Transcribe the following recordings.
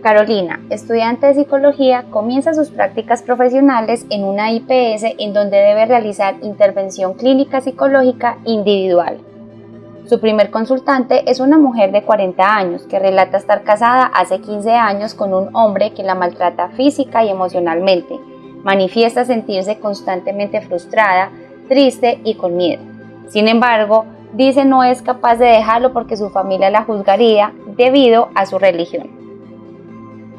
Carolina, estudiante de psicología, comienza sus prácticas profesionales en una IPS en donde debe realizar intervención clínica psicológica individual. Su primer consultante es una mujer de 40 años que relata estar casada hace 15 años con un hombre que la maltrata física y emocionalmente. Manifiesta sentirse constantemente frustrada, triste y con miedo. Sin embargo, dice no es capaz de dejarlo porque su familia la juzgaría debido a su religión.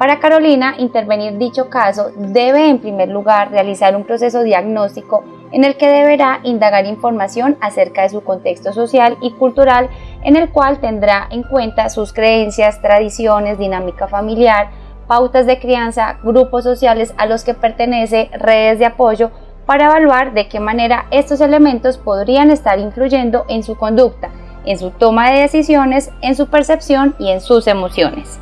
Para Carolina, intervenir dicho caso debe en primer lugar realizar un proceso diagnóstico en el que deberá indagar información acerca de su contexto social y cultural en el cual tendrá en cuenta sus creencias, tradiciones, dinámica familiar, pautas de crianza, grupos sociales a los que pertenece, redes de apoyo, para evaluar de qué manera estos elementos podrían estar influyendo en su conducta, en su toma de decisiones, en su percepción y en sus emociones.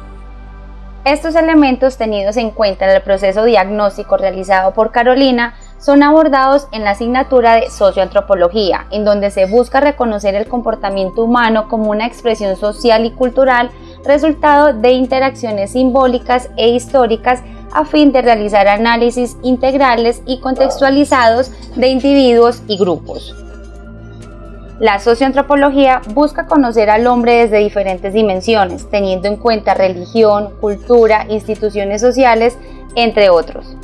Estos elementos tenidos en cuenta en el proceso diagnóstico realizado por Carolina son abordados en la asignatura de socioantropología, en donde se busca reconocer el comportamiento humano como una expresión social y cultural resultado de interacciones simbólicas e históricas a fin de realizar análisis integrales y contextualizados de individuos y grupos. La socioantropología busca conocer al hombre desde diferentes dimensiones, teniendo en cuenta religión, cultura, instituciones sociales, entre otros.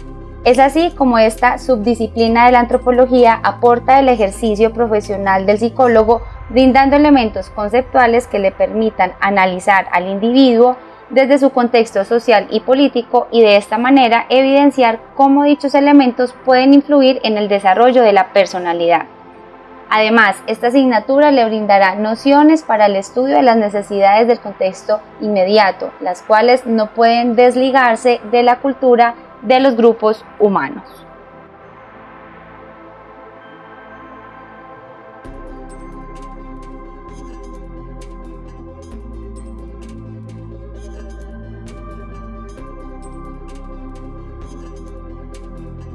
Es así como esta subdisciplina de la antropología aporta el ejercicio profesional del psicólogo, brindando elementos conceptuales que le permitan analizar al individuo desde su contexto social y político y de esta manera evidenciar cómo dichos elementos pueden influir en el desarrollo de la personalidad. Además, esta asignatura le brindará nociones para el estudio de las necesidades del contexto inmediato, las cuales no pueden desligarse de la cultura de los grupos humanos.